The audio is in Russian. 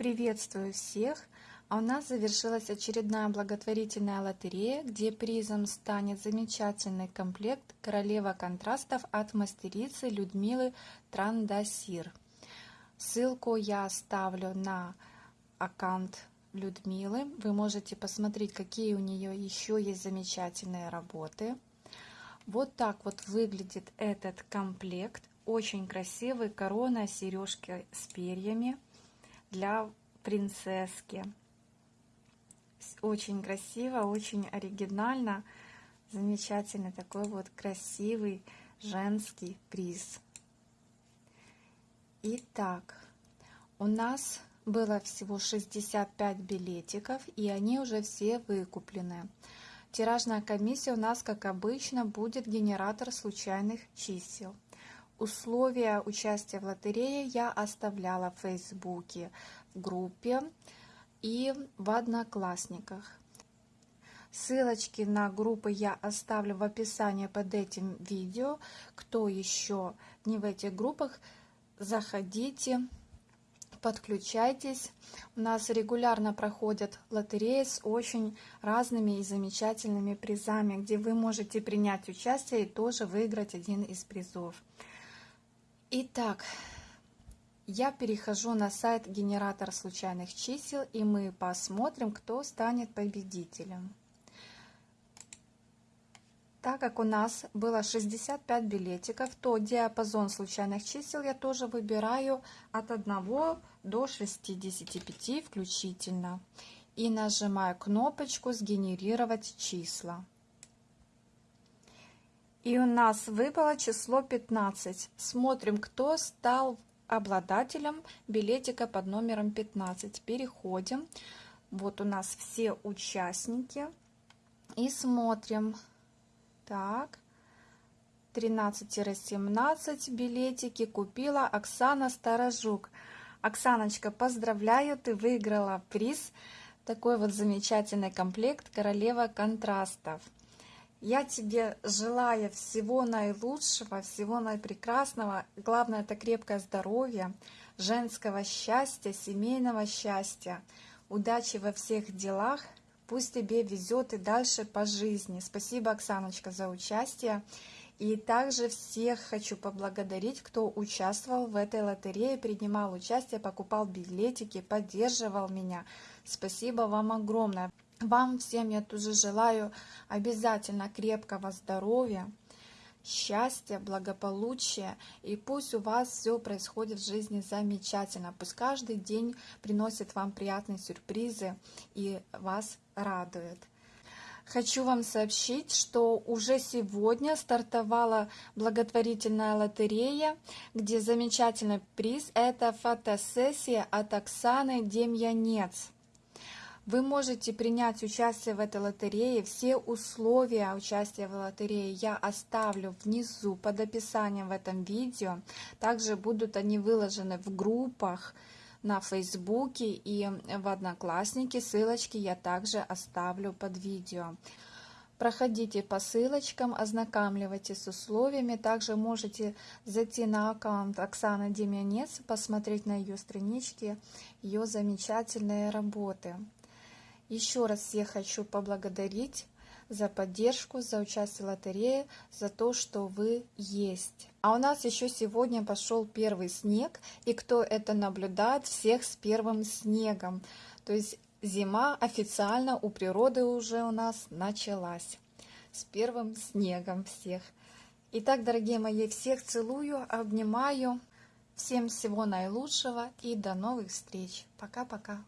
Приветствую всех! А у нас завершилась очередная благотворительная лотерея, где призом станет замечательный комплект «Королева контрастов» от мастерицы Людмилы Трандасир. Ссылку я оставлю на аккаунт Людмилы. Вы можете посмотреть, какие у нее еще есть замечательные работы. Вот так вот выглядит этот комплект. Очень красивый, корона, сережки с перьями для принцесски. Очень красиво, очень оригинально. Замечательный такой вот красивый женский приз. Итак, у нас было всего 65 билетиков, и они уже все выкуплены. Тиражная комиссия у нас, как обычно, будет генератор случайных чисел. Условия участия в лотерее я оставляла в Фейсбуке, в группе и в Одноклассниках. Ссылочки на группы я оставлю в описании под этим видео. Кто еще не в этих группах, заходите, подключайтесь. У нас регулярно проходят лотереи с очень разными и замечательными призами, где вы можете принять участие и тоже выиграть один из призов. Итак, я перехожу на сайт генератор случайных чисел, и мы посмотрим, кто станет победителем. Так как у нас было 65 билетиков, то диапазон случайных чисел я тоже выбираю от 1 до 65 включительно. И нажимаю кнопочку «Сгенерировать числа». И у нас выпало число 15. Смотрим, кто стал обладателем билетика под номером 15. Переходим. Вот у нас все участники. И смотрим. Так. 13-17 билетики купила Оксана Старожук. Оксаночка, поздравляю, ты выиграла приз. Такой вот замечательный комплект «Королева контрастов». Я тебе желаю всего наилучшего, всего наипрекрасного. Главное, это крепкое здоровье, женского счастья, семейного счастья. Удачи во всех делах. Пусть тебе везет и дальше по жизни. Спасибо, Оксаночка, за участие. И также всех хочу поблагодарить, кто участвовал в этой лотерее, принимал участие, покупал билетики, поддерживал меня. Спасибо вам огромное. Вам всем я тоже желаю обязательно крепкого здоровья, счастья, благополучия. И пусть у вас все происходит в жизни замечательно. Пусть каждый день приносит вам приятные сюрпризы и вас радует. Хочу вам сообщить, что уже сегодня стартовала благотворительная лотерея, где замечательный приз – это фотосессия от Оксаны Демьянец. Вы можете принять участие в этой лотерее. Все условия участия в лотерее я оставлю внизу под описанием в этом видео. Также будут они выложены в группах на Фейсбуке и в Одноклассники. Ссылочки я также оставлю под видео. Проходите по ссылочкам, ознакомливайтесь с условиями. Также можете зайти на аккаунт Оксаны Демьянец, посмотреть на ее страничке, ее замечательные работы. Еще раз всех хочу поблагодарить за поддержку, за участие в лотерее, за то, что вы есть. А у нас еще сегодня пошел первый снег, и кто это наблюдает, всех с первым снегом. То есть зима официально у природы уже у нас началась. С первым снегом всех. Итак, дорогие мои, всех целую, обнимаю. Всем всего наилучшего и до новых встреч. Пока-пока.